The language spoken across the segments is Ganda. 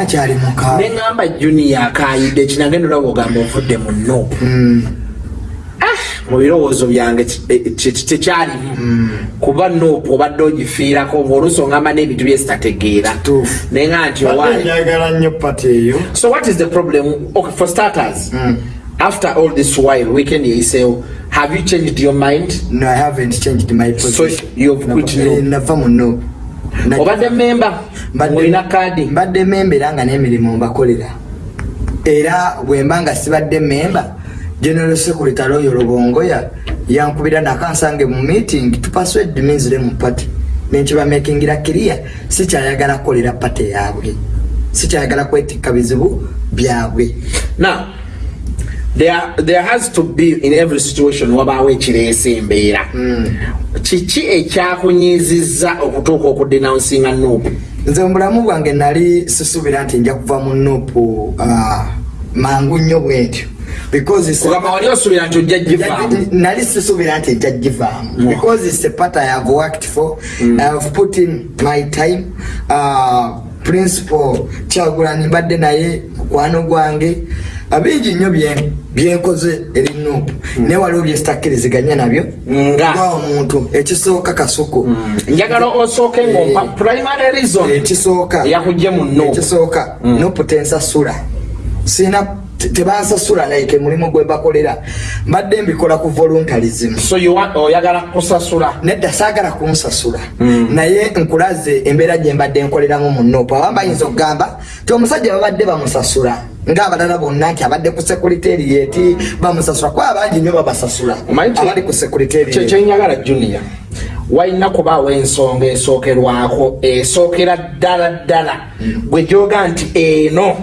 akyali muka neŋamba junior akayidde kinagenda olaba ogamba ovudde mu nopu Mm. mu birowoozo byange eh, tekyalimu kuba nopu obadde ogifiirako ngaoluusi oŋamba n'ebintu byesitategeera neŋa nti njagala nnyo pati eyo So what is the problem? Okay, for starters, Mm. after all this while, weekend yayiseewo, have you changed your mind? no i haven't changed my position you've quit no. nava mu no Na- obadde memba olina kaadi. mbadde memba era nga n'emirimu mbakolera. Era bwemba nga sibadde memba general secretary oyo lubongoya yankubira nakansange mu meeting tupaswed minzire mu party. Nenkibamekingira kiriya sikyayagala kukolera pate yaabwe. Sikyayagala kwetikka bizibu byabwe there, there has to be in every situation wabaawo ekireesa embeera kiki ekyakunyiizizza okutuuka okudenouncinga nuupu nze mu bulamu bwange nali sisuubira nti nja kuva mu nuupu ah, mangu nnyo bwentyo nali sisuubira nti ejja givaamu. Mm. because it's a part i have worked for. I have put in my time uh, principal kyagulani mbadde naye mukwano gwange. Abingi nnyo bye- byenkoze eri nuupu naye waliwo byesitakkiriziganya nabyo. Nga? omuntu ekisooka kasuku njagala osooke ngaompa primary reason ekisooka. eyakujje mu nuupu ekisooka. Nuupu tensasula sina tebansasula like mulimu gwe bakolera. Mbadde mbikola ku voluntarism so you want- oyagala kusasula? Nedda saagala kunsasula. Naye nkulaze embeera gye mbadde nkoleramu mu nopo abamu bayinza okugamba ti omusajja babadde bamusasula ngaabalala bonna nti abadde ku sekuriterieti bamusasula. Kuba abangi nnyo babasasula. Abali ku sekuriterieti kyenyagala junior walina kubaawo ensonga esookerwako esookera ddala ddala. Gwe gyoga nti eno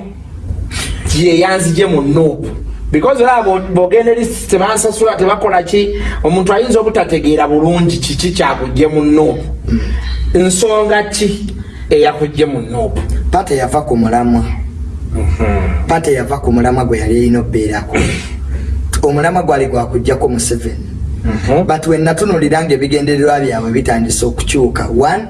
yeyanzije mu nuupu because era bo- bogenda eri tebansasula tebakola ki? Omuntu ayinza obutategeera bulungi kiki kyakujje mu nuupu nsonga ki eyakujje mu nuupu pate yava ku mulamwa. Pate yava ku mulamwa gwe yali erina obeerako omulamwa gwali gwakujjako museveni but wenatunulira nga ebigendererwa byabwe bitandise okukyuka. One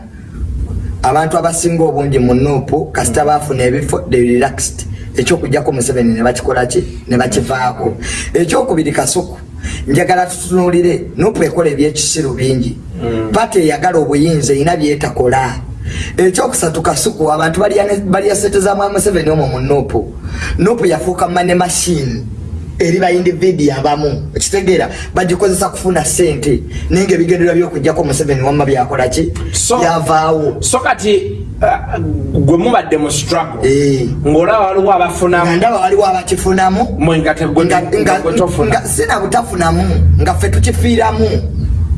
abantu abasinga obungi mu nuupu kasita bafuna ebifo they relaxed ekyokujjako museveni nebakikolaki nebakivaako ekyokubiri kasuku njagala tutunulire nuupu ekola ebyekisiru bingi. Pati eyagala obuyinza erina byetakola. Ekyokusatu kasuku abantu balya sente za mwami museveni omwo mu nuupu. Nuupu yafuuka mane mashini eri baindiviidi abamu. Ekitegeera bagikozesa kufuna sente naye nga ebigendererwa byokujjako museveni wamma byakolaki byavaawo. so kati gwe mubadde mu struggle Eh. ng'olaba waliwo abafunamu. Ndaba waliwo abakifunamu. Mwe nga tegwe nga- nga- nga gwe tofuna. nga sina butafunamu nga ffe tukifiiramu.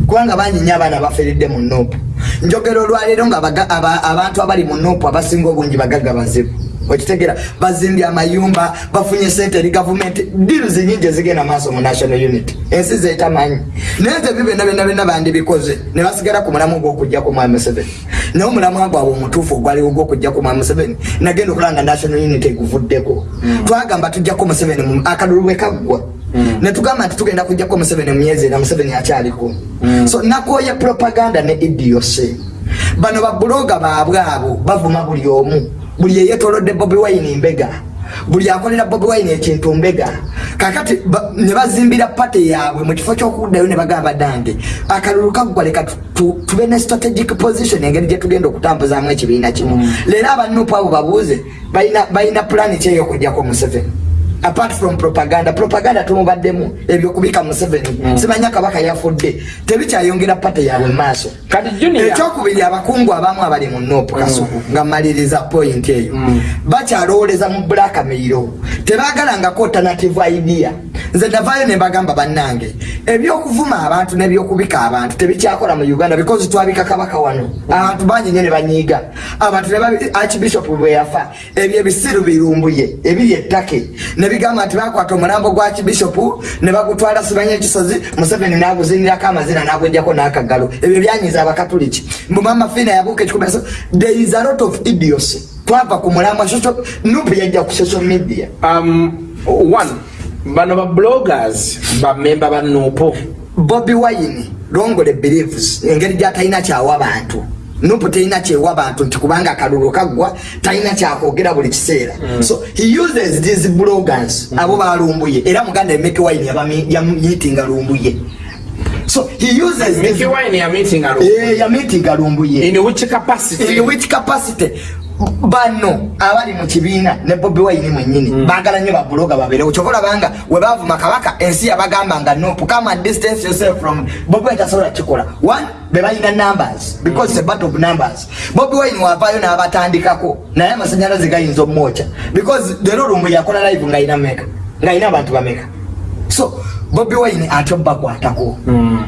Kubanga bangi nyo abaana bafiiridde mu nopu njogera olwaleero nga abantu abali mu nopu abasinga obungi bagaga bazibu okitegeera bazimbye amayumba bafunye sente eri gavumenti diruzi nyingi ezigenda maaso mu national unity ensi zetamanyi naye nze bibyonna byonna byonna bandibikoze. Ne basigala ku mulamu gwokujjaku mwami museveni naye omulamu gwabwe omutuufu ogwaliwo gwokujjaku mwami museveni nagenda okulanga national unity eguvuddeko. Twagamba tujjako museveni mu- akalulu bwe kaggwa. Netugamba nti tugenda kujjako museveni mu myezi era museveni akyaliko so nakooya propaganda ne idiose bano babuloga baabwe abo bavuma buli omu buli eyetolodde bobi wine mbega. Buli akolera bobi wine ekintu mbega. Kakati ne bazimbira pate yaabwe mu kifo kyokuddayo ne bagamba dange akalulu kaggwa leka tu- tu- tube ne strategic position engeri gye tugenda okutambuzaamu ekibiina kino leero abanupu abo babuuze balina- pulani ki eyokujjako museveni apart from propaganda propaganda tumubaddemu ebyokubika museveni. Simanya kabaka yafudde. Tebikyayongera pate yaabwe maaso. Kati ekyokubiri abakungu abamu abali mu nopu kasuku nga maliriza point eyo bakyalowoleza mu bulakameiro tebagalangako alternative idea nze navaayo nembagamba bannange ebyokuvuma abantu nebyokubika abantu tebikyakola mu uganda because twabika kabaka wano. Abantu bangi nyo ne banyiiga. Abantu archbishop bwe yafa ebyo ebisiru birumbuye ebiri ettake. Nebigamba nti bakwata omulambo gwa archbishop ne bagutwala sibanya ekisozi museveni naguzinirako amazina nagwejjako n'akagalo. Ebyo byanyiza abakatuliki mumama fina yabuuka ekikumi there is a lot of idiocy. Twava ku social nupu yajja ku social media. Um, one bano ba bloggers bamemba ba nuupu. Bobi wine longole beliefs engeri gyatalina kyawa bantu. Nopu terina kyewa bantu nti kubanga akalulu kaggwa talina kyakwogera buli kiseera. So he uses these bloggers. Abo balumbuye. Era muganda emeki wine yamitinga lumbuye so he uses Mickey Wine ya meeting alo. Eh, yamitinga lumbuye In which capacity? in which capacity bano abali mu kibiina ne bobi wine mwenyini baagala nnyo babuloga babeerewo kyova olabanga we baavuma kabaka ensi yabagamba nga nopu and distance yourself from bobi wine tasobola kikola one be balina numbers because it's a battle of numbers. Bobi wine wavaayo n'abatandikako naye amasanyalaze gayinza omwoca because leero lumbu yakola live ng'ayina meka ng'ayina abantu bameka. So bobi wine ate bakwatako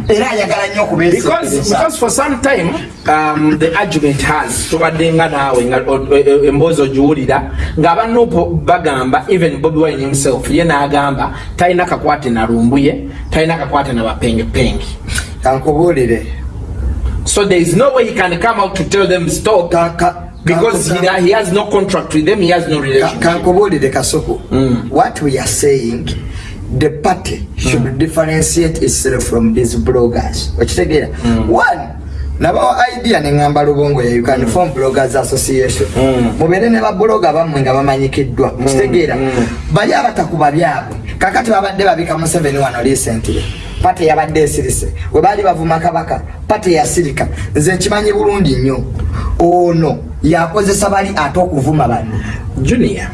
era ayagala nnyo Because, okubeesekereza because for some time um, the argument has tubadde nga naawe nga o- emboozi ogiwulira ng'abanupo bagamba even bobi wine himself ye n'agamba talina kakwate na lumbuye talina kakwate na bapengepenge kankubuulire. So there is no way he can come out to tell them stop Ka- ka- because he, ka- he has no contract with them he has no Ka- relationship. kankubuulire kasuku what we are saying the party should differentiate itself from these bloggers. Okitegeera one nabawa idea neŋŋamba lubongo ya you can form bloggers association. Mubeere ne babloga bammwe nga bamanyikiddwa. Okitegeera bali abatakuba byabwe. Kakati babadde babika museveni wano recently. Pate yabadde esirise. We baali bavuma kabaka pate yasirika. Nze nkimanyi bulungi nnyo. Ono yakozesa bali ate okuvuma bano junior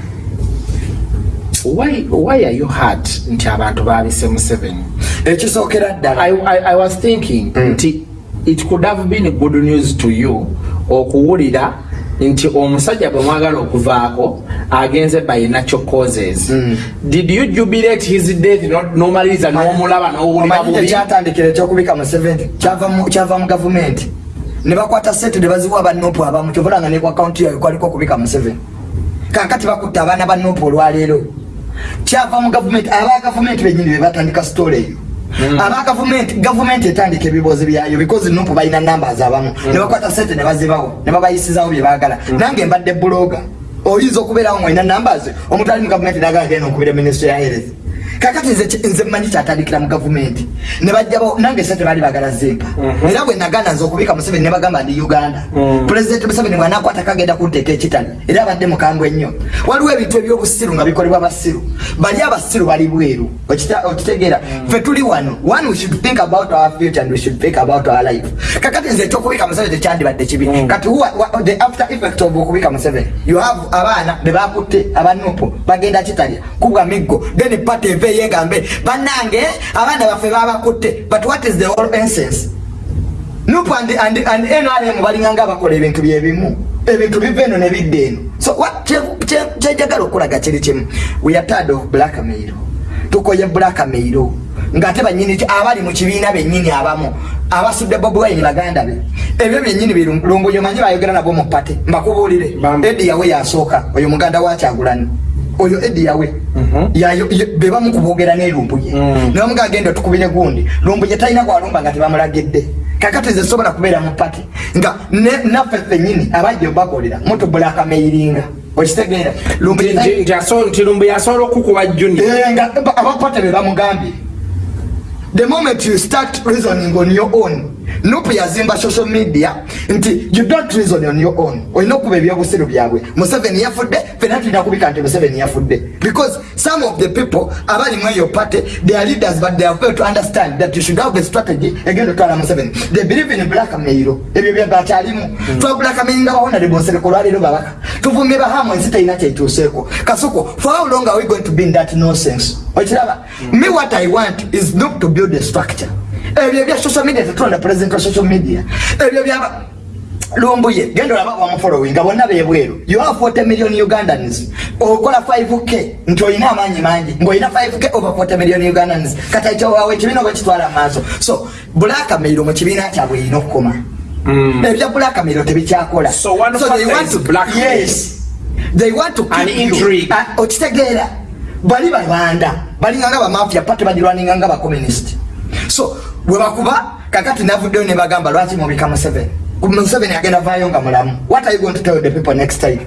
why, are you hurt? Nti abantu baabise museveni. Ekisookera ddala I, I, I was thinking nti it could have been good news to you okuwulira nti omusajja bwe mwagala okuvaako agenze by natural causes. Did you jubilate his death no- nomaliriza n'omulaba n'owulira bubi kyatandikira ekyokubika mu 70 kyava mu- gavumenti ne bakwata sente ne baziwa banopu abamu kyovolanga ne ku akawunti yayo kwaliko okubika mu 7 kakati bakutta abaana ba nopu olwaleero kyava mu gavumenti aba gavumenti benyini be batandika sitole eyo. Aba gavumenti gavumenti etandika ebibuuzi byayo because nopu balina numbers abamu. Ne bakwata sente ne bazibawo ne babayisizawo bye baagala. Nange mbadde buloga oyinza okubeerawo mwena numbers? Omuntu ali mu gavumenti nagala genda okubira minisitule ya health kakati nze mmanyi kyatandikira mu gavumenti. Ne bajjabo nange sente baali bagala zimpa. Era bwe naganda nze okubika museveni ne bagamba ndi uganda. Pulezidenti museveni bwanakwata kagenda kunteeka ekitani era abadde mukambwe ennyo waliwo ebintu ebyobusiru nga bikolebwa basiru bali abasiru bali bweru. Okitegeera. Ffe tuli wano. One we should think about our future and we should think about our life. Kakati nze ekyokubika museveni tekyandibadde kibi. Kati the after effect of okubika museveni. You have abaana be bakutte abanupu bagenda kitalya kubwa miggo then pate eve yegambe bannange abaana baffe babakutte but what is the whole essence? Nupu and, and, and nrm balinganga bakola ebintu byebimu ebintu biva eno ne bidda eno. So kyejagala okulaga kiri kimu? We are tired of blackmail tukoye blackmail ngaate banyini abali mu kibiina bennyini abamu abasudde bobi wine baganda be. Ebyo byennyini birumbuyo manyi bayogera nabo mu pate mbakubuulire. Edi yawe yasooka. Oyo muganda wa kyagulani oyo edi yawe. Yayo- ye- be bamukubogera n'erumbuye ne bamuga agenda tukubire gundi. Lumbuye talina gwalumba nga tebamulagidde. Kakati nze sobola kubeera mu pati nga ne- naffe ffennyini abajja obakolera mutubulakameiringa okitegeera. Lumbuye Nti- nti- nti aso- nti lumbu yasobola okukuba junior. Eh, abapate be bamugambye. The moment you start reasoning on your own nupu yazimba social media. Nti you don't reason on your own. Olina okuba ebyobusiru byabwe. Museveni yafudde fena tulina kubika nti museveni yafudde. Because some of the people abali mu eyo party they are leaders but they have failed to understand that you should have a strategy egenda otwala museveni. They believe in blackmail ebyo byabakyalimu twabulakamainga bahonarebo nsereko lwaleero babaka tuvumye bahamu ensi terina kyetuuseeko. Kasuko for how long are we going to be in that nonsense? Okiraba? Me what i want is not to build a structure ebyo bya social media tetulonda president wa social media. Ebyo byaba lumbuye genda olaba wamufollowing nga bonna bebweru you have 40 million ugandans. Okola 5k nti olina amaanyi mangi. Ng'olina 5k over 40 million ugandans. Kati ekyowawe ekibiina bwekitwala maaso. So blackmail mu kibiina kyabwe erina okukoma. Ebya blackmail tebikyakola. They want to okitegeera. Bali babanda balinganga bamafia pate bagirwaninganga bacommunist so bwebakuba kakati navuddeyo ne bagamba lwaki mubika museveni? Museveni agenda vaayo nga mulamu. What are you going to tell the people next time?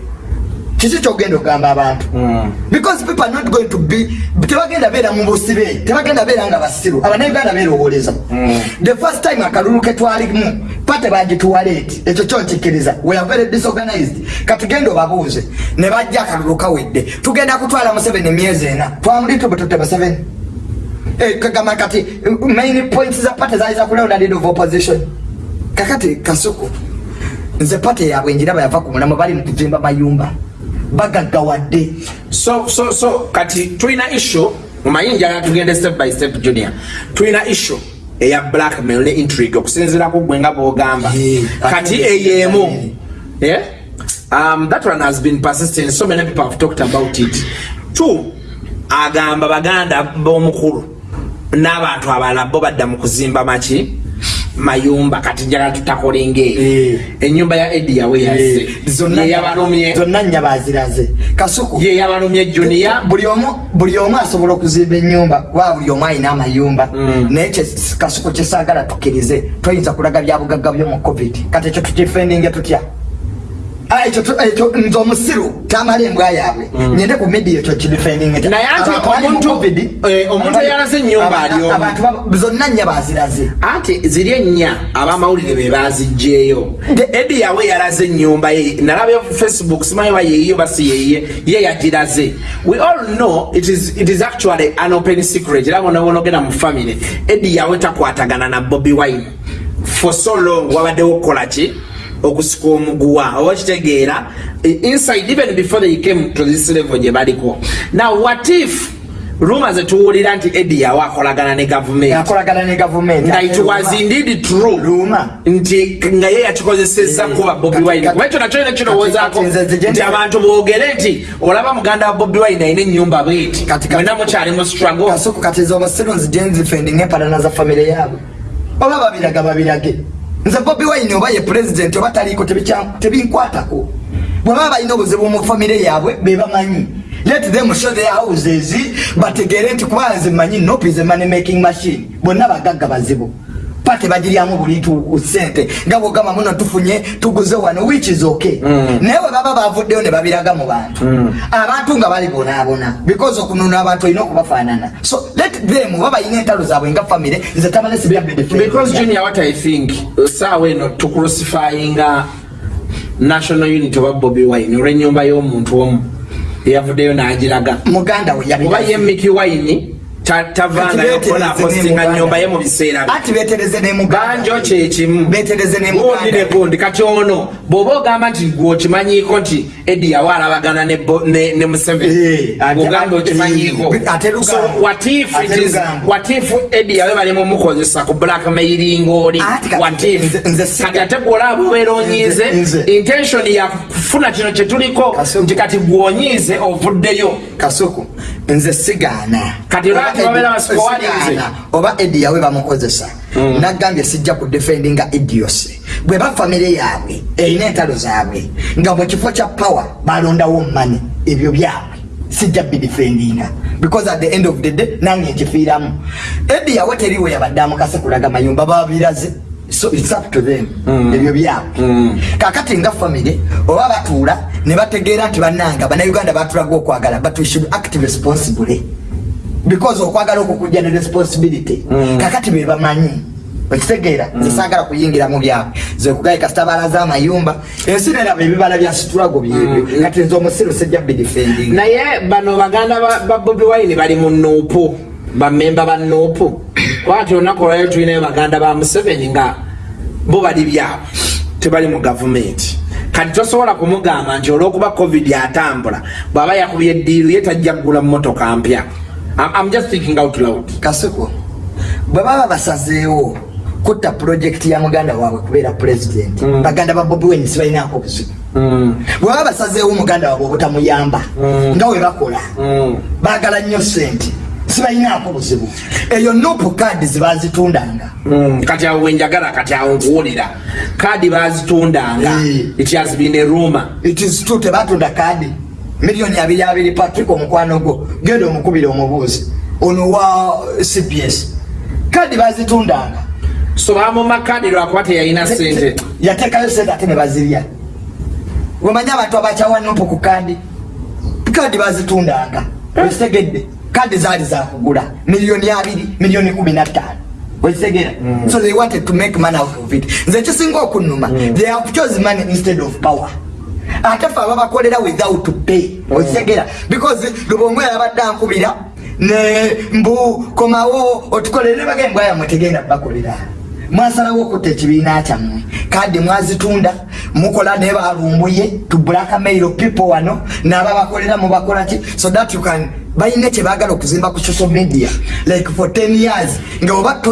Kiki kyogenda okugamba abantu? Mm. because people are not going to be tebagenda beera mu busibe tebagenda beera nga basiru. Abanayuganda beerowoleza Mm. the first time akalulu ketwalimu pate bagituwaleeti. Ekyo kyonkikiriza we are very disorganized. Katugenda obabuuze. Ne bajja akalulu kawedde. Tugenda kutwala museveni emyezi ena. Museveni. Eh, kagamba kati main points za pate zaali zakulonda leader of opposition. Kakati kasuku nze pate yabwe njiraba yava ku mulamu bali mu kuzimba mayumba. Bagaggawadde so so so kati tulina issue mumanyi njagala tugende step by step junior. Tulina issue eya blackmail ne intrigue okusinziirako gwe nga bwogamba. Kati eyemu yeah? um, that one has been persistent. So many people have talked about it. Two agamba baganda b'omukulu n'abantu abalala bo badda mu kuzimba maki? Mayumba kati njagala tutakolenga eyo Eh. enyumba ya edi yawe yazze. Zonna- yeyabalumye zonna nnya baziraze. Kasuku. Yeyabalumye junior. Buli omu asobola okuzimba ennyumba kuba buli omu alina amayumba. Mm. naye kasuku kyesaagala tukkirize toyinza kulaga byabugagga byo mu covid. Kati ekyo tukifendinge tutya ekyo tu- ekyo nze omusiru tamala embwa yaabwe nyende ku media ekyo kidifendinge Naye ate omuntu- eh, eyalaze ennyumba ali omu. abantu ba- zonna nnya baziraze. Ate ziri ennya abamawulire be bazigjeeyo De- edi yawe yalaze ennyumba ye nalabya facebook simanyi ba yeeyo basi yeye ye yagiraze. We all know it is, it is actually an open secret. Era bonabonogenda mu family. Edi yawe takwatagana na bobi wine. For so long wabaddewo okukola ki okusika omuguwa oba kitegeera inside even before they came to this level gye baliko. Now what if ruma zetuwulira nti edi yawe akolagana ne gavumenti nga it was indeed true nti nga ye yakikozeseza Eh, kuba bobi wine. kuba ekyo nakyo ne kirowoozaako nti abantu boogere nti olaba muganda wa bobi wine alina ennyumba bweti. Mwena mukyali mu struggle. Kasuku kati nze omusiru nzije nzifendinga empalana za famire yaabwe. Oba babiraga babirage nze bobi wine oba ye pulezidenti oba taliiko tebinkwatako. Bwebaba balina obuzibu mu famire yaabwe bebamanyi let them show their houses bategere nti kuba nze manyi nope is a money making machine. Bonna bagagga bazibu. Pate bagiryamu buli tu- sente nga bwogamba muno tufunye tuguze wano which is okay. Naye bwe baba bavuddeyo ne babiraga mu bantu. Abantu nga bali bonaabona. Because okunona abantu olina okubafaanana. So them oba balina entalo zaabwe nga famire nze tamale because junior what i think saawa eno tucrucifyinga national unity oba bobi wine olw'ennyumba y'omuntu omu eyavuddeyo n'agiraga. Muganda we oba ye miki wine ta- tavangayo kukola postinga nyumba ye mu biseera banjo kyekimu gundi ne gundi kati ono bw'oba ogamba nti gweokimanyiiko nti edi yawa alabagana ne Eh, museveni ate- ogamba okimanyiiko. eh, if edi yawe balimu mukozesa ku blackmailing oli? Ate kati- ate gwolaba obeera onyiize Nze- nze. intention ya kufuna kino kyetuliko nti kati gwonyiize ovuddeyo. Kasuku nze sigaana Oba edi yawe bamukozesa. Nagambye sijja kudefendinga idiose bwe bafamire yaabwe erina entalo zaabwe nga mu kifo kya power balondawo mani ebyo byabwe. Sijja bidefendinga because at the end of the day nange nkifiiramu. Edi yawe teriwe yabadde amukase kulaga mayumba babiraze so its up to them. Ebyo byabwe kakati nga famire oba batuula ne bategeera nti bannanga bannayuganda batulaga okwagala but we should act responsibly. Because okwagala okwo kujja ne responsibility. Kakati be bamanyi. Okitegeera nze saagala kuyingira mu byabwe ze kugaye kasitabaala z'amayumba ensi neraba ebibala bya siturago byebyo kati nze omusiru sijja bidefending naye bano baganda ba- ba bobi wine bali mu nuupu. Bamemba ba nuupu kwati olunaku olwayo tulinayo baganda ba museveni nga bo bali byabwe tebali mu gavumenti. Kati tosobola kumugamba nti olwokuba covid atambula bw'aba yakubye eddiiru ye tajja kugula mumotoka mpya. I'm- just thinking out loud. Kasuku bwe baba basazeewo kutta pulojekiti ya muganda waabwe kubeera pulezidenti baganda ba bobi wine sibalinaako buzibu. Bwe baba basazeewo muganda waabwe obutamuyamba nga we bakola baagala nnyo sente sibalinaako buzibu eyo nopu kaadi zebazitundanga Mm, kati awo wenjagala kati awo nkuwulira. Kaadi bazitundanga Eh. it has been a rumor. It is true tebatunda kaadi. Miliyoni abiri abiri patrick omukwano gwo. Genda omukubira omubuuzi ono wa cps kaadi bazitundanga so bamuma kaadi lwakuba teyalina sente yateekayo sente ate ne bazirya. Wemanyi abantu abakyawa nopu ku kaadi kadi bazitundanga okitegedde kadi zaali zakugula miliyoni abiri miliyoni kumi nattaano okitegera so they wanted to make money out of it. Nze ekisinga okunuma they have chose money instead of power. Ate fe ababakolera without pay. Okitegera because lubongo yabadde ankubira ne mbu komawo otukolere bagembwa yamwe tegenda bakolera mwasalawo okutta ekibiina kyammwe. Kadi mwazitunda mukola ne balumbuye to blackmail people wano nababakolera mubakolaki so that you can balina kyebagala okuzimba ku social media like for 10 years nga oba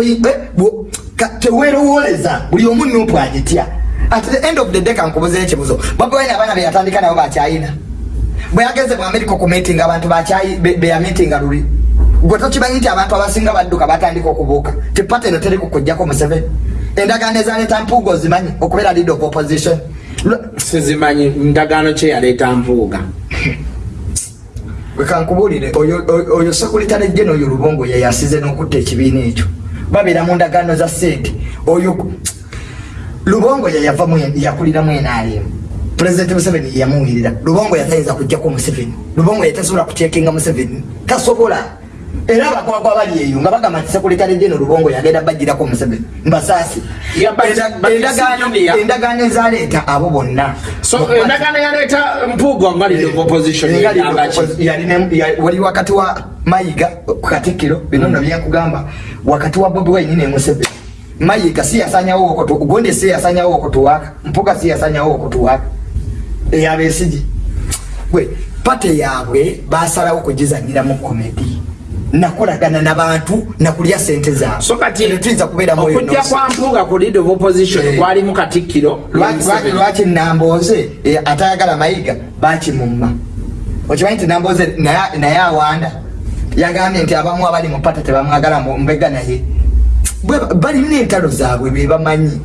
tewerowoleza buli omu nupu agitya. At the end of the day kankubuzeyo ekibuzo babwine abaana beyatandika nabo bakyayina bwe yagenze mu america okumeetinga abantu beyamitinga luli gwe tokimanyi nti abantu abasinga badduka batandika okubuuka tipate eno teri kukujjako museveni endagaano ezaleeta mpuuga ozimanyi okubeera lead of opposition? Sizimanyi ndagaano kyeyaleeta mpuuga. Wekankubuulire oyo sekuritale jeno oyo lubongo yeyasize n'okutta ekibiina ekyo. Babeera mu ndagaano za sente oyo lubongo yeyava yakuliramu enaalimu pulezidenti museveni yamuwirira lubongo yatayinza kujjako museveni. Lubongo yatasobola kucekinga museveni. Tasobola era abakwagwa bali eyo nga bagamba nti sekuritale jeno lubongo yagenda bajirako museveni mbasaasi endagaano ezaleeta abo bonna. Endagaano yaleeta mpuuga wali wakati wa mayiga katikkiro binono byenkugamba wakati wa bobi wine ne museveni mayiga siyasanyawo ogondi siyasanyawo okutuwaka mpuga siyasanyawo okutuwaka eyabesigi gwe pate yaabwe basalawo kugizanyiramu komedi nakolagana nabantu nakulya sente zaabwetuyinza kubeeraokujja kwa mpuga ku lead of opposition kwalimu katikkiro lwaki namboze atayagala mayiga? Bakimumma okimanyi nti namboze naye awanda. Yagambye nti abamu abali mu pata tebamwagala mbega naye. Balina entalo zaabwe bebamanyi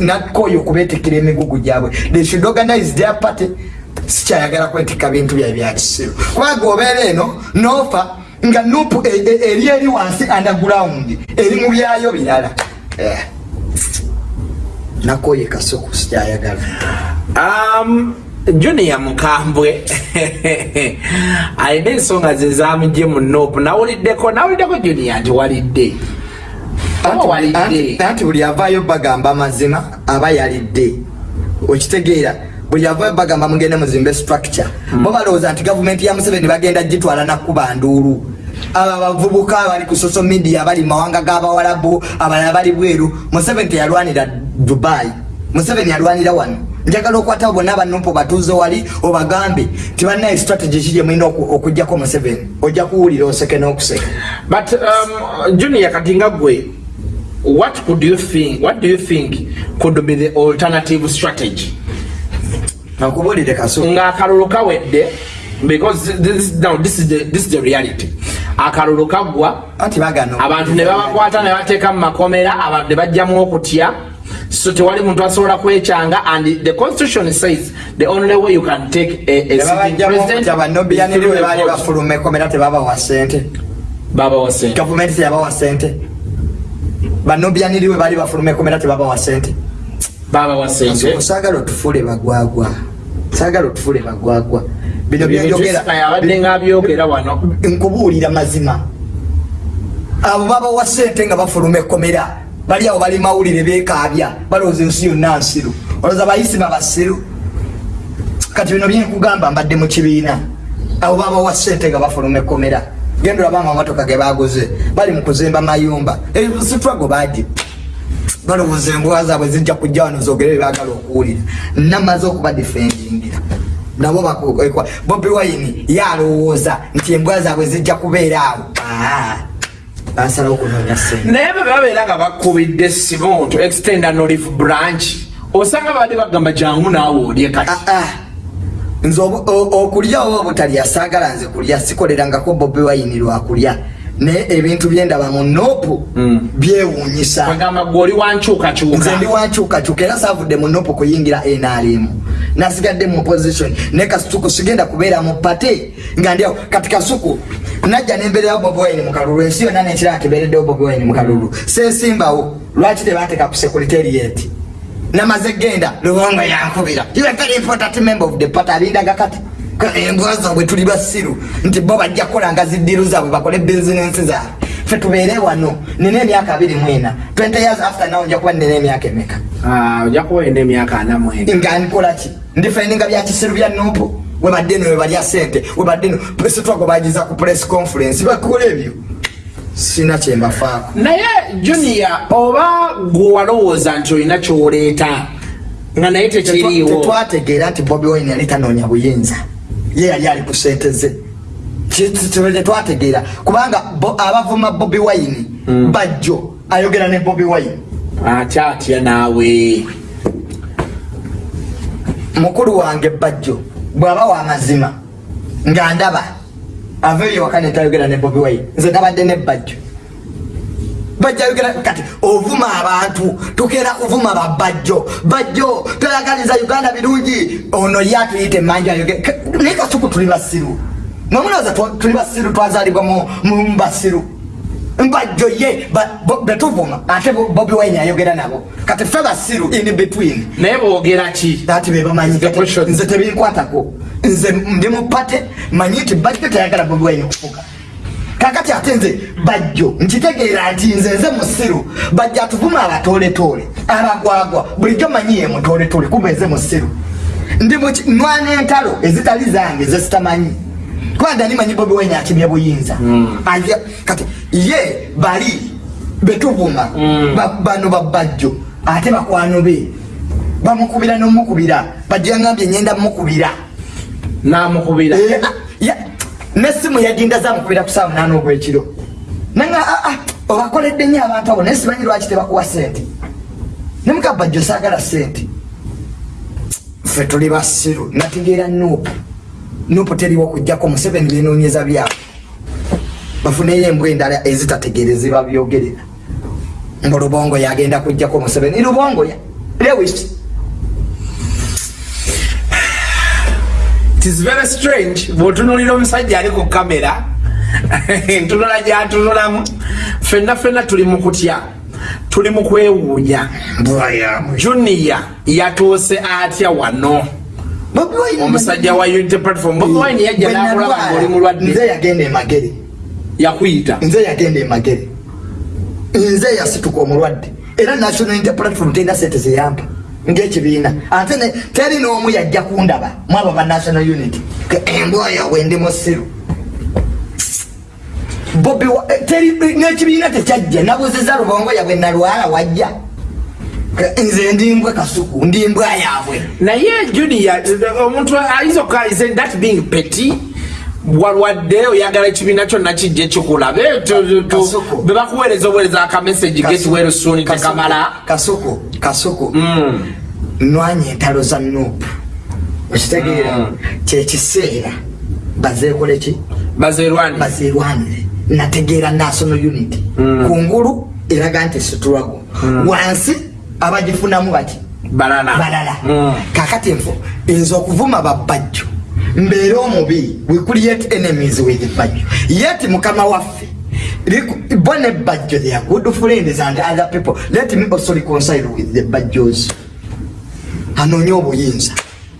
nakoyo okubetekera emigugu gyabwe. They should organize their party. Sikyayagala kwetika bintu bya byakisiru kubanga obeera eno nofa nga nupu eri eri wansi underground eri mu byayo birala. Nakoye kasuku sikyayagala um, junior mukambwe. Alina ensonga ze zamugye mu nopu nawuliddeko nawuliddeko junior nti walidde. Anti buli avaayo bagamba mazima aba yalidde. Okitegeera buli avayo bagamba mugende muzimbe structure. Bo balowooza nti gavumenti ya museveni bagenda gitwala nakuba nduulu abo abavubuka abali ku social media abali mawanga g'abawalabu abalala bali bweru. Museveni teyalwanira dubai. Museveni yalwanira wano. Njagala okwata bonna abanupo batuuze wali obagambe tibanaye strategy kiri emulina okugjako museveni? Ojja kuwulira oseke n'okuseka. But um, junior kati nga gwe what could you think what do you think could be the alternative strategy? Nakubulire kasu ng'akalulu kawedde because this, now, this, is the, this is the reality. Akalulu kaggwa abantu ne babakwata ne bateeka mu makomera abantu ne bajjamu okutya. So tewali muntu asobola kwekyanga and the constitution says the only way you can take a, a president bafuluma ekomera tebabawa sente babawa sente gavumenti teyabawa sente banobyaniriwe bali bafuluma ekomera tebabawa sente babawa sente sagala otufule bagwagwa. Sagala otufule bagwagwa bino byabadde nga byogera wano. Nkubuulira mazima. Abo babawa sente nga bafuluma ekomera bali awo bali mawulire bekaabya balowooza ensi yonna nsiru. Olowooza bayisi babasiru kati bino byenkugamba mbadde mu kibiina. Abo babawa sente nga bafuluma ekomera genda olabanga amotoka ge baguze bali mu kuzimba mayumba. Sitwago bagi balowooza embwa zaabwe zijja kujja wano zogere bebagala okuwulira. Namaze okuba defendingira nabo bakekwa bobi wine yalowooza nti embwa zaabwe zijja kubeera awo. Basalawo okunonya sente naye bwe babeera nga bakubidde simu to extend an olive branch osanga babadde bagamba jangu naawe olye kati. Nze okulya oba obutalya saagala nze kulya sikolerangako bobi wine lwakulya naye ebintu byendaba mu nopu byewuunyisa. Oli wankyukakyuka nze ndi wankyukakyuka era saavudde mu nopu kuyingira nrm nasigadde mu position. Naye kasuku sigenda kubeera mu pate nga ndiawo kati kasuku najja nembeererawo bobi wine mu kalulu ensi yonna nekira nti mbeereddewo bobi wine mu kalulu. Sesimbawo lwaki tebateeka ku securitariat namaze genda lubongo yankubira. You are very important member of the party alindaga kati embwa zaabwe tuli basiru nti bo bajja kukola nga ziddiru zaabwe bakole bizinensi zaabwe. Fe tubeere wano nina emyaka abiri mwena 20 years after naw nja kuba nina emyaka emeka? Ah, ojja kuba olina emyaka ana mwenda nga nkolaki ndifeninga bya kisiru bya nupu webadde no webalya sente webadde no. Presitwago bagiza ku press conference bakola ebyo sina kyembafaako naye junior oba gwe walowooza nti olina kyoleeta nga naye tekiriiwo? Tetwategeera nti bobi wine yali tanoonya buyinza ye yali ali ku sente ze tetwategeera kubanga abavuma bobi wine bajjo. Ayogera ne bobi wine. Atya atya naawe? Mukulu wange bajjo bw'aba wamazima nga ndaba aveeyo waka netayogera ne bobi wine nze nabadde ne bajjo bajja yogera kati ovuma abantu tukeera kuvuma babajjo bajjo. Toyagaliza uganda birungi. Ono ye atuyita emmanju ayogera naye kasuku tuli basiru. Mwemunoza tuli basiru twazalibwa mu- basiru mbajjo ye betuvuma ate bo- bobi wine ayogera nabo. Kati fe basiru in between. Naye boogera ki? Ati bebamanyi nze tebinkwatako nze ndi mupate manyi nti bajjo teyagala bobi wine kufuga kakati ate nze bajjo nkitegeera nti nze nze musiru. Bajja atuvuma abatooletoole abagwagwa bulijjo manyi ye mutooletoole kuba nze musiru. Ndi muki- nwana entalo ezitali zange zezitamanyi kubanga nimanyi bobi wine akimye buyinza. Aja- kati ye bali betuvuma ba- bano babajjo ate bakwano be bamukubira nomukubira. Bajja ngambye nyenda mukubira namukubira. Eh, ah, nesimu yajinda zamukubira ku saa munaana ogwekiro. Nanga ah, ah, obakoledde nyo abantu abo naye simanyi lwaki tebakuwa sente nemukabajjo saagala sente ffe tuli basiru nategeera nuupu. Nuupu teriwo kugjako museveni binoonyeza byabo bafuneyo embwa endala ezitategeerezebwa byogerera mbu lubongo yagenda kugjako museveni. Lubongo ya lewis tis very strange. Bwotunulira omusajja ali ku kamera entunula gyatunulamu fenna fenna tuli mu kutya tuli mu kwewuunya. Junior yatuuse atya wano? Omusajja wa unity platform. Bobi wine yajja nakulaba ngaoli mulwadde nze yagenda emagere yakuyita. Nze yagenda emagere nze yasituka omulwadde. Era national unity platform terina sente zeyampa ngaekibiina ate teri n'omu yajja kundaba mwabo ba national unity Ke embwa yawe ndi musiru. Bobi eh, teri- n'ekibiina tekyajja nabuzeza lubongo yabwe nalwala wajja. Nze ndimbwe kasuku ndimbwa yaabwe. Naye junior omuntu ayinza okukaliza that being petty walwadde oyagala ekibiina kyonna kijja ekikulabe bebakuweereza obuweereza akamessage get well soon tekamala kasuku kasuku Mm. nwanya entalo za nuupu okitegeera kyekiseera bazeekoleki bazerwani bazerwanire nategeera national unity. Kungulu eraga nti situlwago wansi abagifunamu bati balala. Balala. Mm. kakati nfo nze okuvuma babajjo mbeere omubi we create enemies with bajjo. Yet mukama waffe bo ne bajjo they are good friends and other people let me also reconcile with the bajjos. Anoonye obuyinza.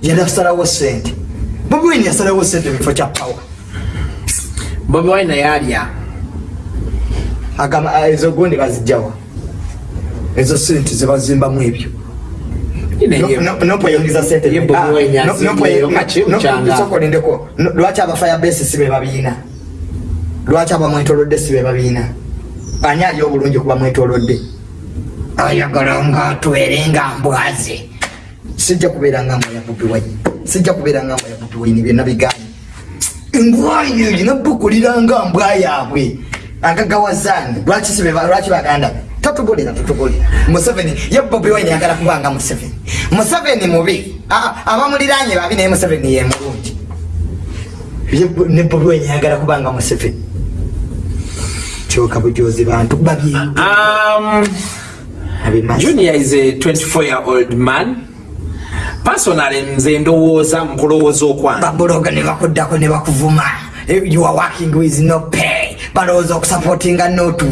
Yasalawo sente bobi wine yasalawo sente mu kifo kya power. Bobi wine yalya. Agamba "Ah, ezo gundi bazijjawa. Ezo sente zebazimbamu ebyo mukyanga? sentesokolindeko lwaki abafaya besi sibe babiina lwaki abamwetolodde sibe babiina ani ali obulungi kuba mwetolodde ayagala nga atwere nga mbwaze. Sijja kubeera nga mbwa ya bobi wine sijja kubeera nga mbwa ya bobi wine byonna bigaanye embwayo ginabukulira nga mbwa yaabwe. Agagawazani lwaki baganda be? Tatugulira tutugulira museveni ye bobi wine yagala kubanga museveni museveni mubi. Abamuliranye babi naye museveni ye mulungi. Ne wine yagala kubanga museveni. Kyoka bujozi bantu babye. Um, junior is a 24 year old man. Personally nze ndowooza mukulowooza okwange. Babuloga ne bakuddako ne bakuvuma. Eh, you are working with no pay. Balowooza okusupportinga notu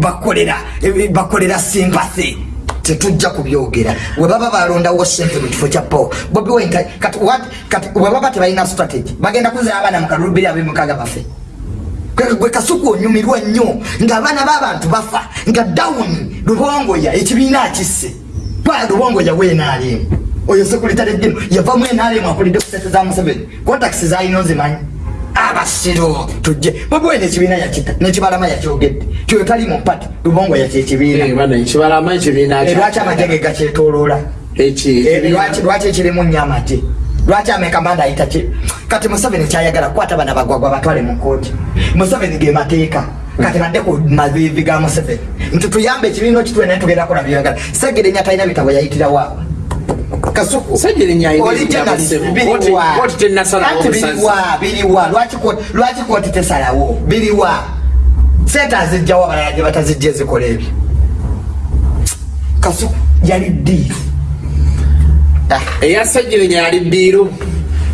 bakolera eh, bakolera sympathy tetujja kubyogera. Webaba balondawo sente mu kifo kya paul. Bobi webaba tebalina strategy. Bagenda kuzira abaana mu kalulu biri abemukaga bafe. Gwe- kasuku onyumirwa nnyo ng'abaana b'abantu bafa nga dawuni lubongoya ekibiina akisse. Kwa lubongoya weenaalimu oyo sekuritale gino yavamu enaalimu akulidde ku sente za museveni. Kontakisi zalina ozimanyi abasiru tujje. Bobiwene ekibiina yakita nekibalama yakyogedde kyoyo tali mu pati lubongoya kyekibiina bana ekibalama ekibiina Eh, lwaki amajege gakyetoloola Eh, lwaki ekirimu nnyo amagye? Lwaki amekamanda ayita ki? Kati museveni kyayagala kukwata bana bagwagwa batwale mu kooti museveni ge mateeka. Kati badde ku mavivi ga museveni. Nti tuyambe ekibiina kitwe naye tugenda kola byagala segerenya talina bitabo yayitirawo kasuku biriwa. Lwaki ko- lwaki kooti tesalawo? Biriwa. Sente azijjawo abalala gye batazijja ezikola ebyo. Kasuku yali ddiiru. Eyasajjirenya yali ddiiru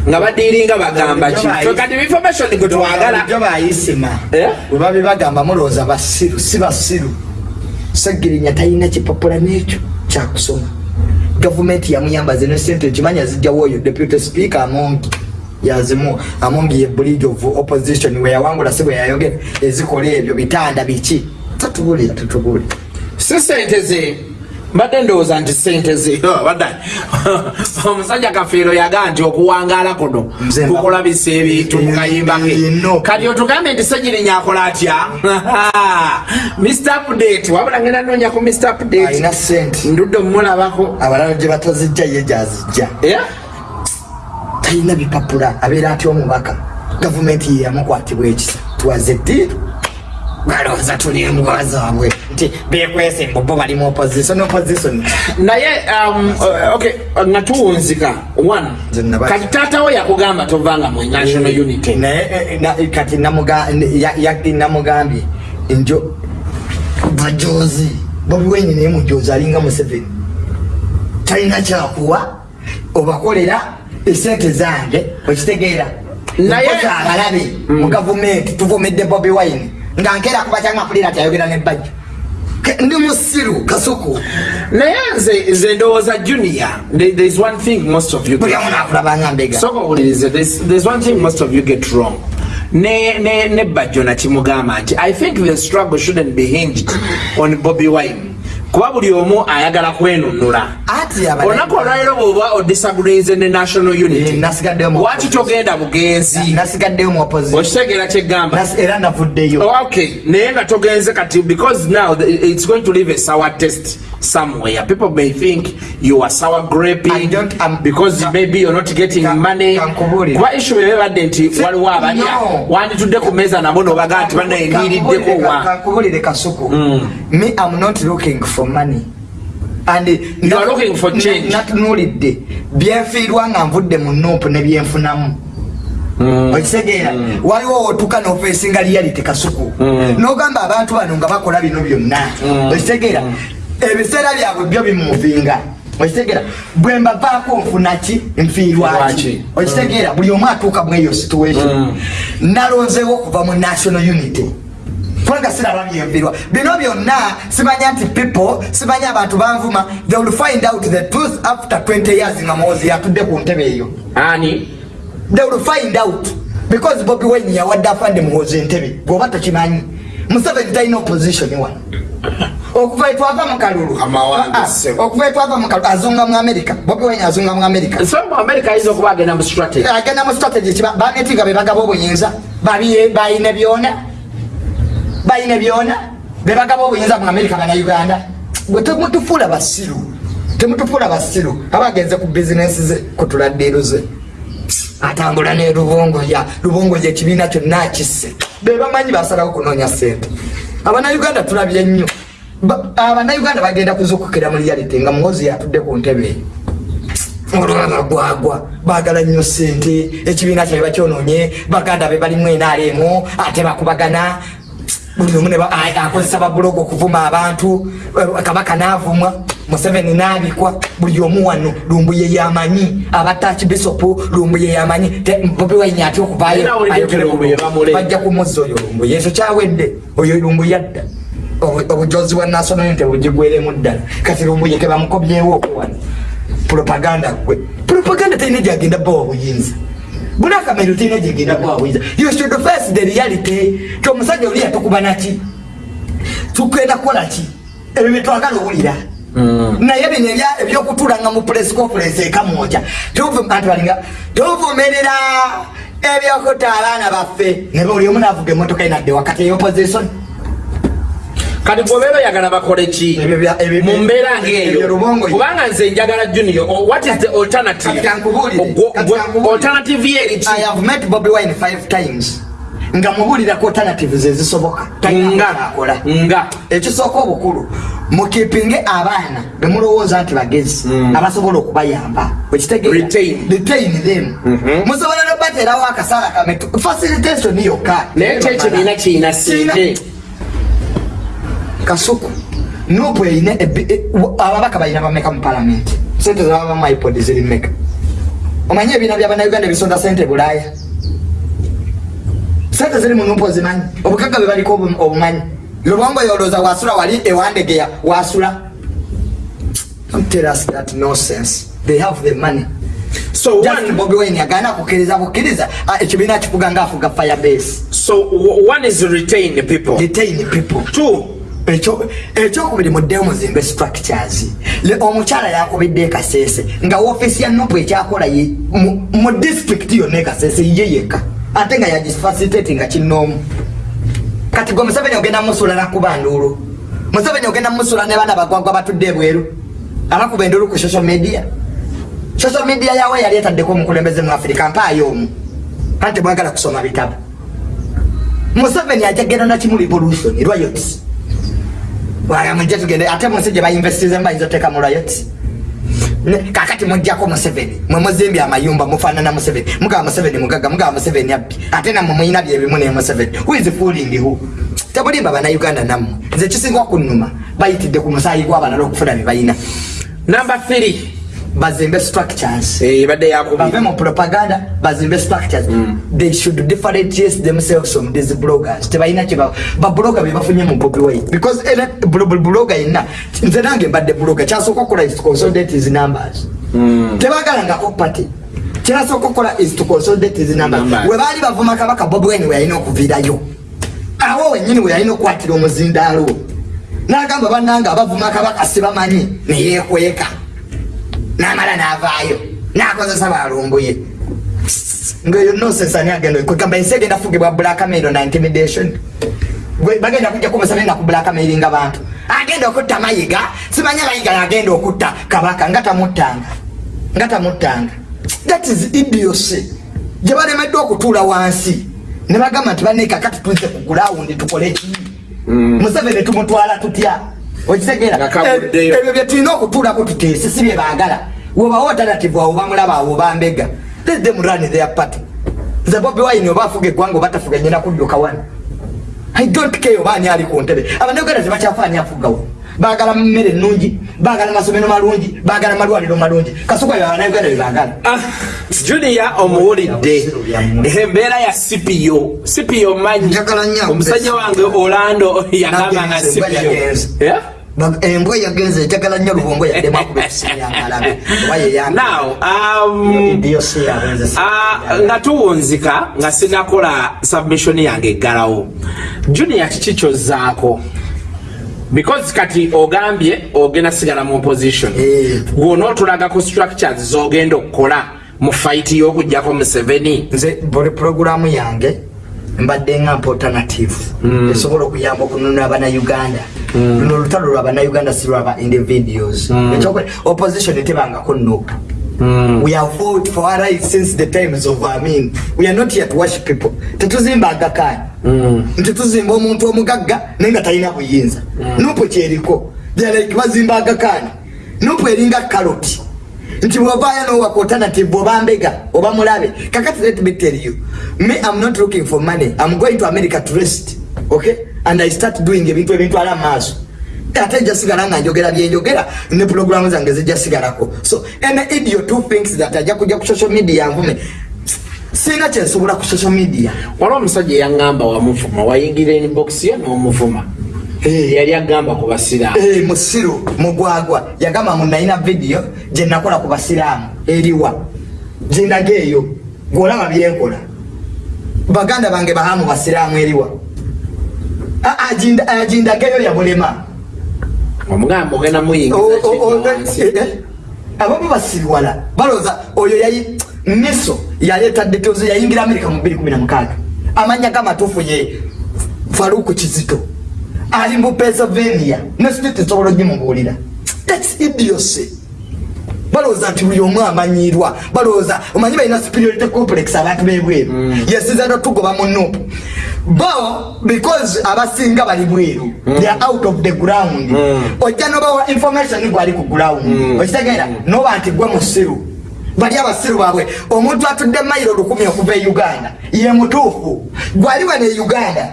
nga badiiringa bagamba ki? Kati information gwe twagala jo bayisima. Eh? bwe babi bagamba mulowooza basiru si basiru. Segirinya talina kipapula n'ekyo kyakusoma gavumenti yamuyambaze ne sente kimanya zijjawo oyo deputy speaker amongi. Yazimu amongi ye bridge of opposition we yawangula si bwe yayogera ezikola ebyo bitanda biki? Tatubulira tatubulira si sente ze mbadde ndowooza nti sente ze Oh, omusajja kafeero yagaa nti okuwangaala kuno Nze mba- kukulabisa ebintu mu kayimba ke. Eh, kati otugambe nti segirinya akola atya? Mr. Update wabula ngenda noonya ku mr. Update. Ndudde omulabako abalala gye batazijja ye gyazijja. Talina bipapula abeera atya omubaka? Gavumenti ye yamukwatibwa ekisa. Twaze ddiiru balowooza tuli embwa zaabwe nti bekwese embobo bali mu opposition opposition. Naye um, uh, okay, nga tuwunzika one kati taatawo yakugamba tovanga mu national unity. Naye na- kati namugambye njo bajozi. Bobi wine naye mujozi alinga museveni. Talina kyakuwa obakolera esente zange okitegeera. Naye- Mpoza abalabe mu gavumenti tuvumidde bobi wine nga nkeera kuba kyangakulira ti ayogera nebajjo ndi musiru kasuku. Naye nze nze ndowooza junior there- there's one thing most of you buli amu nakulabanga mbega. Soka owulirize there's, one thing most of you get wrong. Ne ne ne bajjo nakimugamba nti i think the struggle shouldn't be hinged on bobby wine kuba buli omu ayagala kwenunula. Olunaku olwaliro bwoba odisagreeze ne national Eh, unity mu waki togenda bugenzi okitegeera kyegamba Oh, okay. Naye nga togenze kati because now it's going to leave a sour test somewhere. People may think you are sour graping I'm- because maybe you're not getting Ka- money. kuba issue ebebadde nti waliwo abalya No. wanditudde ku meeza nabo nobaga nti banayingiriddeko wa? kasuku. Me am not looking for money. And You are looking for change. natunulidde byenfiirwa nga nvudde mu nuupu ne byenfunamu. Okitegeera waliwo wotuka nofeesinga reality kasuku. Nogamba abantu bano nga bakola bino byonna. Okitegeera ebiseera byabwe byo bimuvinga. Okitegeera bwe mbavaako nfuna ki? Nfiirwaki okitegeera buli omu atuuka mweyo situation. Nalonzeewo okuva mu national unity kubanga siraba byempirwa bino byonna simanya nti people simanya abantu banvuma. They will find out the truth after 20 years nga muwozi yatudde ku ntebe eyo. Ani? They will find out. Because bobi wine yawadde afande muwozi entebe gwoba tokimanyi. Museveni talina opposition wano okuva etwava mu kalulu. Amawange, Ah, okuva etwava mu kalulu azunga mu america. Bobi wine azunga mu america. Agenda mu strategy. Agenda mu strategy kiba baneti nga bebagaba obuyinza. Bayina byona bayina byona? Bebagaba obuyinza mu america banauganda gwe temutufuula basiru temutufuula basiru abagenze ku bizinesi ze kutuladdiruze atambula ne lubongoya lubongoya ekibiina kyonna akisse. Bebamanyi basalawo kunoonya sente abanauganda tulabye nnyo. Ba- abanauganda bagenda kuzukukira mu reality nga muwozi yatudde ku ntebe. Eyo olwabagwagwa bagala nnyo sente ekibiina kyabe bakyononye baganda be balimu enaalemu ate bakubagana akozesa babulogo okuvuma abantu. Kabaka naavumwa museveni naabikwa buli omu wano lumbuye yamanyi. Abataki bisopu lumbuye yamanyi. Te- bobi wine ate okuvaayo Era awulidde nti ayogere Lumbuye ku- bamuleka. bajja kumuzza oyo lumbuye ekyo kyawedde oyo lumbuye adda obu- obujozi bwa national unity bugigweremu ddala. Kati lumbuyeke bamukobyewo okuwani propaganda gwe propaganda terina gyagenda bbawa buyinza bunakamero terina gyegenda bbawa buyinza you should face the reality. Ti omusajja oli yatukuba naki tugenda kukola ki? Ebyo byetwagala owulira. Naye bino ebya- ebyokutulanga mu press conference ekamwoja tubalinga tuvumirira ebyokuta abaana baffe. Ne buli omu naavuga emotoka enadde wakati eyopposition kati bwobeera oyagala bakole ki? Mu mbeera ngaeyo kubanga nze njagala junior what is the alternative? Alternative ye eki i have met bobi wine five times. Nga mubulirako alternatives ezisoboka. Nga. akola nga. Ekisooka obukulu mukipinge abaana bemulowooza nti bagezi abasobola okubayamba. Retain. them. Musobola nobaterawo akasaala kametu facilitation yokka. Naye kyo ekibiina kirina sente kasuku. Nupu erina ababaka balina bameka mu palamenti sente zababa mu ipod ziri meka. Omanyi ebiina byabanauganda ebisonda sente bulaaya sente ziri mu nupu ozimanyi. Obugagga bwe baliko obu- obumanyi. Lubongo yolooza wasula wali ewandegeya wasula. Don't tell us that nonsense. They have the money. so Just one, Bobi Wine yagaana kukkiriza bukkiriza ah, ekibiina kifuga ngaafuga firebase so w- one is retain people. Detain people. Two ekyokubiri muddeyo muzimbe structures. Omukyala yakubidde ekasese nga woofiisi ya nupu ekyakola mu- district yonna ekasese ye yekka. Ate nga yagifacilitate nga kinoomu kati gwe museveni ogenda musula nakuba nduulu. Museveni ogenda musula ne baana bagwagwa batudde ebweru abakuba enduulu ku social media. Social media yawe yali etaddeko omukulembeze mu afirika mpaayo omu. Anti mwagala kusoma bitabo. Museveni ajagenda nakimu revolution riots wamujja tugende. Ate munsi gye bainvestizemu bayinza oteeka mu Ne- kakati mujjako museveni. Mwe muzimbye amayumba mufaanana museveni. Mugaba museveni mugaga mugaba museveni abbi. Ate nammwe muyina byebimu ne museveni. Huizi fulingihu tebulimba banauganda nammwe. Nze kisinga okunnuma. Bayitidde ku musaayi gw'abalala okufuna bye bayina. Number three bazimbe structures. Eh, ebadde bave yakubi mu propaganda bazimbe structures. They should differentiate themselves from these bloggers. Tebalina kiba babloga bebafunye mu bobi wine because era blo- bloga yenna nze nange mbadde bloga kyasooka okukola is to consolidate his numbers. Tebagalangako party. Kyasooka okukola is to consolidate his numbers. We baali bavuma kabaka bobi wine we yalina okuviirayo. Awo wenyini we yalina okukwatira omuzindaalo. N'agamba bannanga abavuma kabaka sibamanyi neyekweka namala navaayo nakozesa balumbuye ngaeyo nonsense ani agenda kwegamba ensi egenda fugibwa blackmail na intimidation. Bagenda kujja kumusabena ku blackmailinga bantu. Agenda okutta mayiga simanye mayiga yagenda okutta. Kabaka nga tamuttanga nga tamuttanga that is idiocy. Gye balemeddwa okutuula wansi. Ne bagamba nti banekakati tuze ku gulawundi tukole ki? Museveni tumutwala tutya kaguddeyo. ebyo byetulina okutuulako tuteese si bye baagala. Woba alternative awo bamulaba awo bambega let them run their party. Nze bobi wine oba afuga eggwanga oba tafuga nyina kudduka wano. I don't care oba ani ali ku ntebe. Abanayuganda tebakyafa ani afugawo baagala mmere ennungi baagala masomero malungi baagala malwaliro malungi. Kasuka yo abanayuganda byebaagala Ah, junior omuwulidde. Embeera ya sipiyo sipiyo manyi. Omusajja wange orlando yagamba nga Nagenze, embwa sipiyo embwa yagenze njagala nnyo lubongo yaddemu akuba ekisimu yangalabe oba yeyanga um, Ah, nga tuwunzika nga sinakola submission yange eggalawo. Junior kiki kyozzaako because kati ogambye ogenda sigala mu opposition Eh. gwonootulagako structures zogenda okukola mu fight y'okugjako museveni. Nze buli puroguramu yange mbadde ngampa alternative. Esobola okuyamba okununula abanauganda luno olutalo lwa banauganda si lwaba individuals Ekyokwe- opposition tebangako nope we have fought for our rights since the times of amin. We are not here to worship people. Tetuzimba agakaani nti tuzimba omuntu omugagga naye nga talina buyinza. Nupu kyeriko like bazimba agakaani nupu eringa kaloti nti bwovaayo nowaka alternative bwoba mbega oba mulabe kakati let me tell you. Me i'm not looking for money. I'm going to america to rest. Okay and i start doing ebintu ebintwala maaso. Ate jasigala nga njogera byenjogera ne programu zange zijja sigalako so any idiot who thinks that ajja kujja ku social media nvume sina kyensobola ku social media. Waliwo omusajja eyaŋŋamba wamuvuma wayingira inbox ye n'omuvuma. Eh. yali agamba ku basiraamu. Eh, musiru mugwagwa. Yagamba munalina vidiyo gyenakola ku basiraamu eriwa gindaga eyo gweolaba byenkola baganda bange bahamu basiraamu eriwa Eyo yabulema omugamba ogenda ababo basiriwala balooza oyo yayi miso yaleeta detozi yayingira amerika mu 216 amanya gamatuufu ye faruku kizito. Ali mu pennsylvania ne state nsobola ogimubuulira thats idiocy. Balowooza nti buli omu amanyirwa balowooza omanyi balina superiority complex abantu bebweru. Yesiza notugoba mu nupu bo because abasinga bali bweru they are out of the ground. Ojja nobawa information gwali ku ground. Okitegeera noba nti gwe musiru. Bali abasiru baabwe omuntu atudde mayiro lukumi okuva e uganda ye mutuufu. Gwali wane e uganda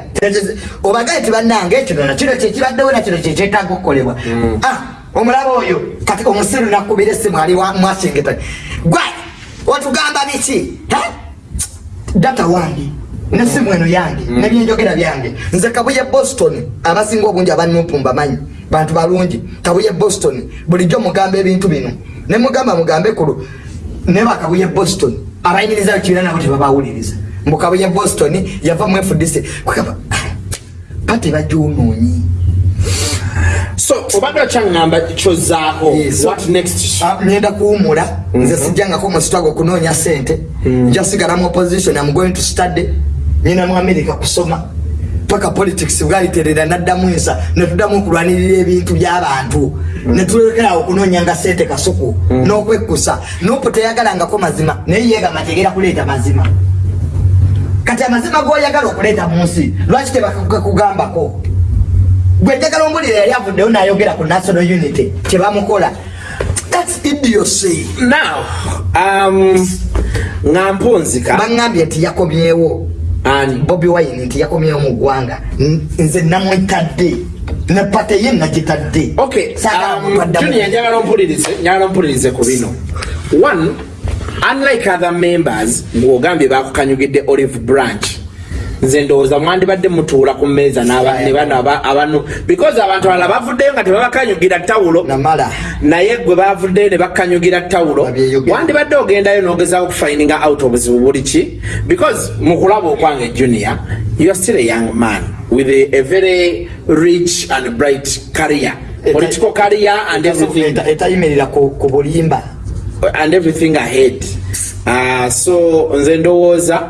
obagaye ti bannange ekino kino kyekibaddewo nakino kyekyetaaga okukolebwa Ah, omulaba oyo kati omusiru nakubira esimu ali wa- mwasingeta gwe otugamba biki? Data wange nesimu eno yange nebyenjogera byange. Nze kabuye boston abasinga obungi abanupu mbamanyi bantu balungi. Kabuye boston bulijjo mugamba ebintu bino. Nemugamba mugambe kulu ne bakabuye boston. Abayimiriza kibiina nabo tebabawuliriza. Mbu kabuye boston yava mu fdc kugamba pati bajunoonyi so obadde okyaŋŋamba kyozaako next? Ah, ngenda kuwumula. Nze sijjangako musitwago okunoonya sente njasigala mu opposition am going to study nyina mu america kusoma. Paka politics bwaliterera naddamu ensa netuddamu okulwanirira ebintu by'abantu. Netulekerawo okunoonyanga sente kasuku n'okwekkusa. Nopo teyagalangako mazima naye yegamba tegera kuleeta mazima. Kati amazima goyagala okuleeta mu nsi lwaki tebakugambako? Gwe njagala ombulira yali avuddeyo nayogera ku national unity kyebamukola thats idiocy. Now um, nga mpunzika baŋambye nti yakomyewo ani? Bobi wine nti yakomyewo mu ggwanga. Nze namwetadde. Ne pate ye nagitadde. Um, njagala ompulirize njagala ompulirize ku bino. One unlike other members ng'ogambye bakukanyugidde olive branch nze ndowooza mwandibadde mutuula ku mmeeza n'aba- ne bano aba- abanu. Because abantu alala bavuddeyo nga tebabakanyugira tawulo. Naye gwe bavuddeyo ne bakkanyugira tawulo. Wandibadde ogendayo n'ogezaako okufininga out obuzibu buli ki? Because mu kulaba okwange junior you are still a young man with a, a very rich and bright career. Political career and everything. etayimirira ku bulimba. And everything ahead. Uh, so nze ndowooza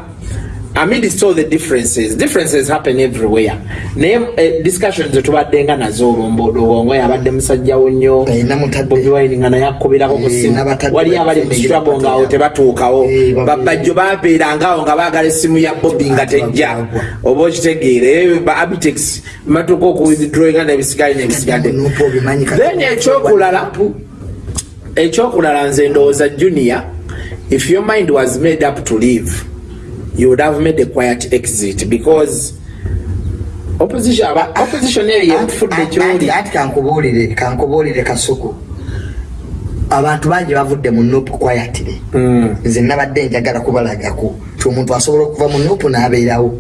amidst all the differences differences happen everywhere. Naye eh, discussions zetubaddenga nazo olwombo lubongo yabadde musajjawo nnyo Eh. Bobi Wine nga naye akubirako ku Eh, simu wali abali mu struggle ngaawo tebatuukawo. Eh, babajjo babeerangaawo nga baagala essimu ya bobi nga tejja. oba okitegeere ba abitex batuuka okuwithdrawinga nebisigadde nebisigadde then ekyokulala ekyokulala nze ndowooza junior if your mind was made up to live you would have made a quiet exit because opposition aba opposition eri yemufudde kyoli Anti- anti kankubuulire kankubuulire kasuku. Abantu bangi bavudde mu nupu kwayatire Mm. nze nabadde njagala kubalagako ti omuntu asobola okuva mu nupu n'abeerawo.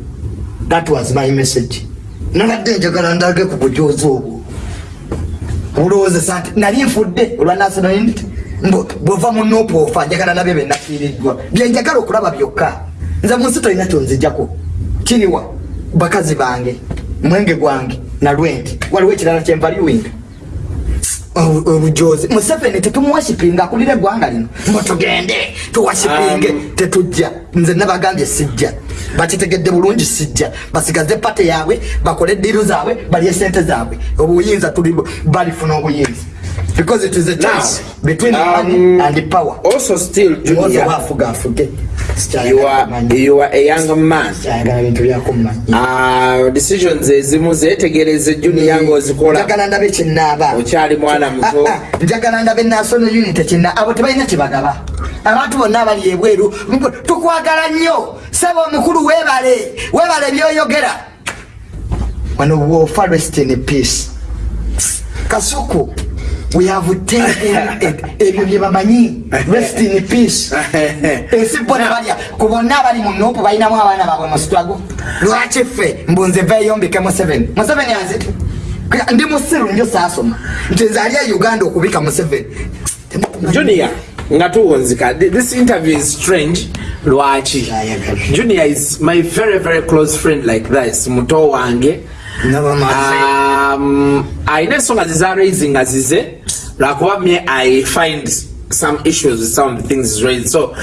That was my message. Nabadde njagala ndage ku bujozi obwo. Bulowoozesa nti nali nfudde olwa national unity mbu bwova mu nupu ofa njagala nabyo benafiiriddwa byenjagala okulaba byokka nze mu nsi tolina kyonzijjako kiriwa bakazi bange mwenge gwange nalwenti waliwo ekirala kyenvaluwinga Obu- obujozi museveni tetumuwashipinga akulira eggwanga lino. Mbu tugende tuwashipinge Um, tetujja. Nze nabagambye sijja. Bakitegedde bulungi sijja. Basigaze pate yaabwe bakole ediiru zaabwe balye sente zaabwe. Obuyinza tuli balifuna obuyinza. Because it is a choice Now, between um, money and power. also still junior waafuga afuge you are, a young man. Uh, decisions ezimu zetegereze junior ngaozikola njagala ndabe kinaaba okyali mwana muto. Ah, ah, njagala ndabe national unity kina abo tebalina kyebagaba abantu bonna abali ebweru tukwagala nnyo. Saba omukulu webale webale byoyogera. Wano wofa rest in peace. Kasuku we have taken it. ebyo byebamanyi rest in peace. Ensi bona balya ku bonna abali mu nupu balinamu abaana baabwe mu sitwago lwaki ffe mbunze veeyombike museveni. Museveni aziti ndi musiru njo saasoma nti nze ali e uganda okubika museveni. Junior nga tuwonzika Th- this interview is strange. Lwaki junior is my very very close friend like this. Muto wange um, ayina ensonga zizaraisi nga zize lwakuba me i find some issues with some of the things raised so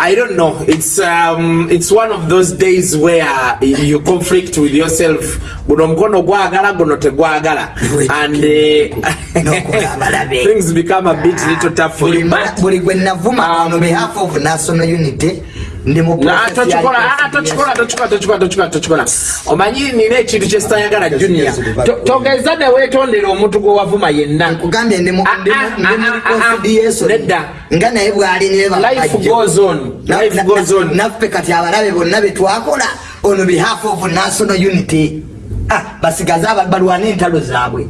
I don't know. It's um, it's one of those days where you conflict with yourself. Guno mkono gwagala, guno tegwagala, and uh, things become a bit little tough for you. But buli gwe navuma on behalf of national unity ndi mu Na, process ya tochikola ah, reconciliation. tochikola tochikola tochikola tochikola tochikola omanyi nina ekintu kyesitayagala junior. To- togeza newetondera omuntu gwe wavuma yenna. Nkugambye ndi mu Ah, ndi mu- ah, ndi mu ah, ah, ah. reconciliation. Nedda. nga naye bwali life goes on life goes on. naffe kati abalabe bonna betwakola on behalf of national unity. Ah, basigaze balwane entalo zaabwe.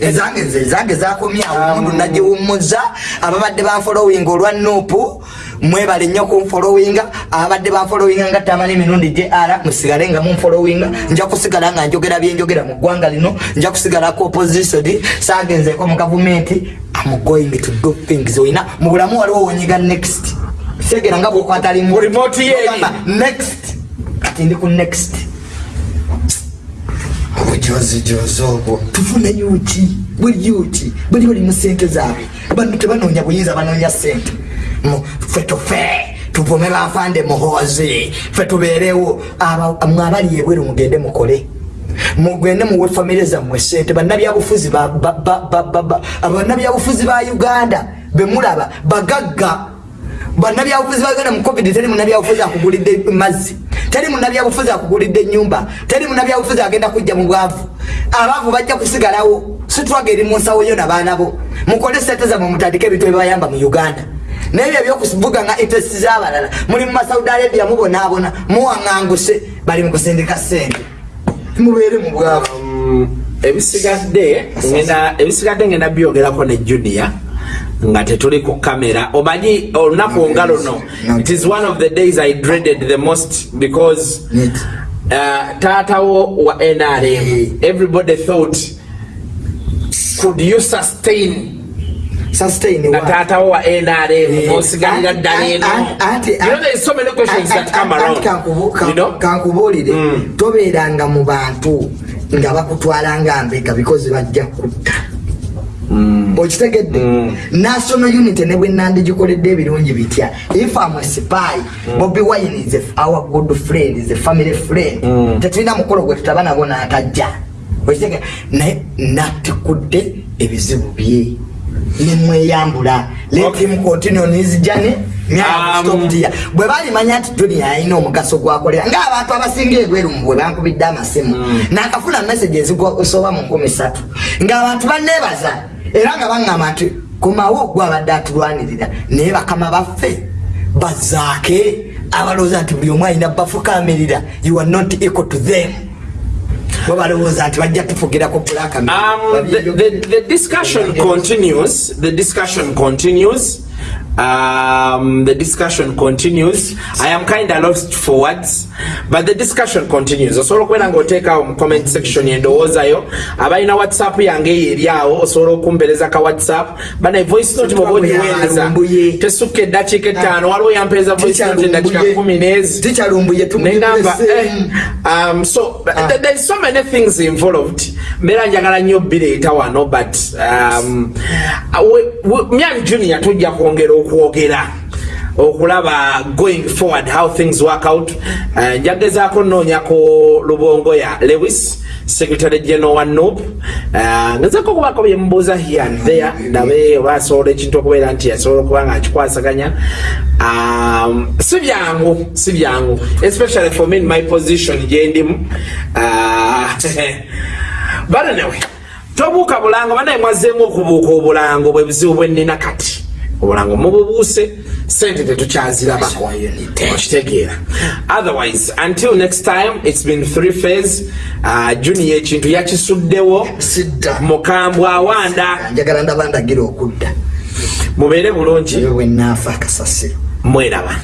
Ezange nze ezange zakomyawo omundu nagiwummuza ababadde banfolowinga olwa nupu mwebale nnyo kunfolowinga ababadde banfolowinga nga tamala emirundi jr musigale nga munfolowinga nja kusigala nga njogera byenjogera mu ggwanga lino nja kusigalako opposition sagenzeko mu gavumenti. Am going to do things. Oyina mu bulamu waliwo wonyiga next. Segera nga bwokwata limu. Mu remote ye eri. Ogamba, next. Kati ndi ku next. Obujozijozi obwo tufune yuki buli yuki buli bali mu sente zaabwe. Bantu tebanoonya buyinza banoonya sente ffe tufe tuvume bafande muhoozi. Ffe tubeerewo mwe abali ebweru mugende mukole. Mugende muwe famire zammwe sente bannabyabufuzi ba- ba- ba- ba- ba- ba- bannabyabufuzi ba uganda bemulaba bagagga. Bannabyabufuzi bagenda mu covid teri munabyabufuzi akugulidde mazzi. Teri munabyabufuzi akugulidde enyumba teri munabyabufuzi agenda kujja mu bwavu. Abaavu bajja kusigalawo. Situwaga eri mu nsawo yo nabaanabo mukole sente zammwe mutandike ebintu ebibayamba mu uganda naye ebyo ebyokuvuga nga intesti z'abalala muli mu masaudi arabia mubonaabona muwaŋŋanguse bali mu kusindika sente mubeere mu bwavu Um, ebisigadde ngenda ebisigadde ngenda byogerako ne junior nga tetuli ku kamera. Omanyi olunaku nga luno? it is one of the days i dreaded the most because uh, taatawo wa nrm everybody thought could you sustain taatawo wa nrm Eh, osigalira anti- ddala eno. anti- you know there is so many questions that come Anti- around anti kankubu- kan- you know? kankubuulire. Mm. tobeeranga mu bantu nga bakutwala nga mbega because bajja kutta. Okitegedde? National unity ne bwe nandagikoledde ebirungi bitya? If am spy bobi wine is our good friend is a family friend. Tetulina mukolo gwe tutaba nabo n'atajja. Okitegedde? Naye natikudde ebizibu bye nemweyambula let Okay. him continue on his journey. Me, I will Um, bwe balimanya nti duniya alina omugaso gwakolera ngaabantu abasinga egweru bwe bankubidde amasimu nakafuna message eziosoba mu nkumi satu ngaabantu banebaza era nga baŋŋamba nti kumawo gwe abadde atulwanirira naye bakama baffe bazaake abalowooza nti buli omu alina bafukamirira you are not equal to them bwe balowooza nti bajja tufugirako Um, the, the, the discussion continues. The discussion continues. Um, the discussion continues. I am kind of lost for words, but the discussion continues. osobola okubeera ngaoteekawo mu comment section endowoozayo abalina whatsapp yange eyo eri awo osobola okumpereza ka whatsapp bana voice note oba ogiweereza tesukka eddakiika ettaano waliwo yampeeza voice note eddakiika kumi n'ezi. Nengamba eh, um, so Ah. there's so many things involved. Mbeera njagala nnyo bireeta wano but um, we- we- myani junior tujja kwongera okwogera okulaba going forward how things work out. Uh, njagezaako nnoonyako lubongo ya lewis secretary general wa nop uh, ngezako okubako byemubuuza here and there ndabe oba asobola ekintu okubeera nti asobola okuba nga akikwasaganya um, si byangu si byangu especially for me in my position gyendimu uh, but anyway tobuuka bulango banaye mwazeemu okubuuka obulango bwe buzibu bwenina kati obulango mububuuse sente tetukyazirabako okitegeera otherwise until next time it's been three phase. Uh, junior ekintu yakisuddewo. Mukambwe awanda njagala ndaba ndagira okudda. Mubeere bulungi. Bwenaafa akasasiro. Mweraba